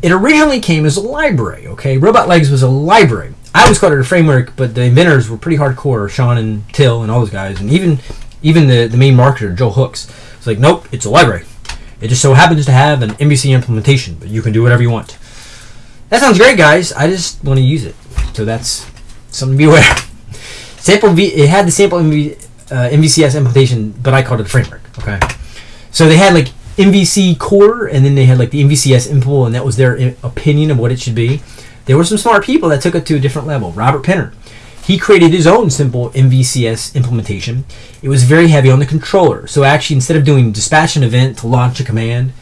It originally came as a library, okay? Robotlegs was a library. I always called it a framework, but the inventors were pretty hardcore, Sean and Till and all those guys, and even even the, the main marketer, Joel Hooks. It's like, nope, it's a library. It just so happens to have an MVC implementation, but you can do whatever you want. That sounds great, guys. I just want to use it. So that's something to be aware. Sample V, it had the sample MV, uh, MVCS implementation, but I called it a framework. Okay. So they had like MVC core, and then they had like the MVCS impl, and that was their eh, opinion of what it should be. There were some smart people that took it to a different level. Robert Penner, he created his own simple MVCS implementation. It was very heavy on the controller. So actually, instead of doing dispatch an event to launch a command,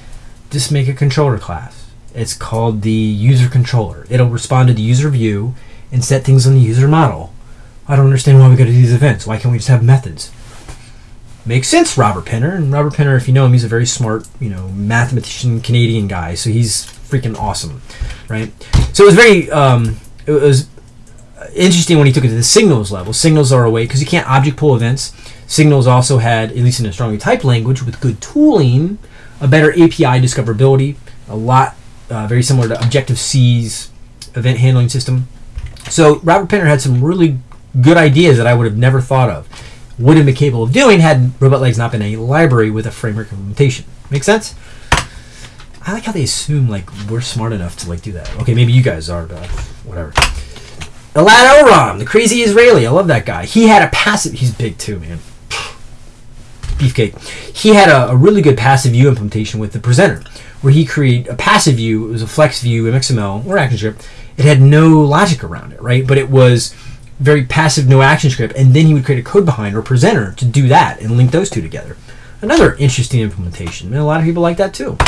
just make a controller class. It's called the user controller. It'll respond to the user view and set things on the user model. I don't understand why we got to do these events. Why can't we just have methods? Makes sense, Robert Penner. And Robert Penner, if you know him, he's a very smart, you know, mathematician, Canadian guy. So he's freaking awesome, right? So it was very, um, it was interesting when he took it to the signals level. Signals are a way because you can't object pool events. Signals also had, at least in a strongly typed language with good tooling, a better API discoverability, a lot uh, very similar to Objective C's event handling system. So Robert Penner had some really good ideas that I would have never thought of. Would have been capable of doing had Robotlegs not been a library with a framework implementation. Make sense? I like how they assume like we're smart enough to like do that. Okay, maybe you guys are, but whatever. Elad Elrom, the crazy Israeli. I love that guy. He had a passive. He's big too, man. Beefcake. He had a, a really good passive view implementation with the presenter, where he created a passive view. It was a flex view XML or ActionScript. It had no logic around it, right? But it was very passive, no action script, and then he would create a code behind or presenter to do that and link those two together. Another interesting implementation, and a lot of people like that too.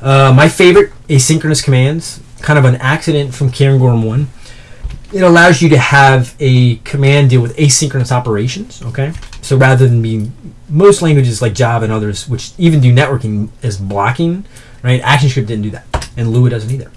Uh, my favorite asynchronous commands, kind of an accident from Cairngorm 1. It allows you to have a command deal with asynchronous operations, okay? So rather than being most languages like Java and others, which even do networking as blocking, right? ActionScript didn't do that, and Lua doesn't either.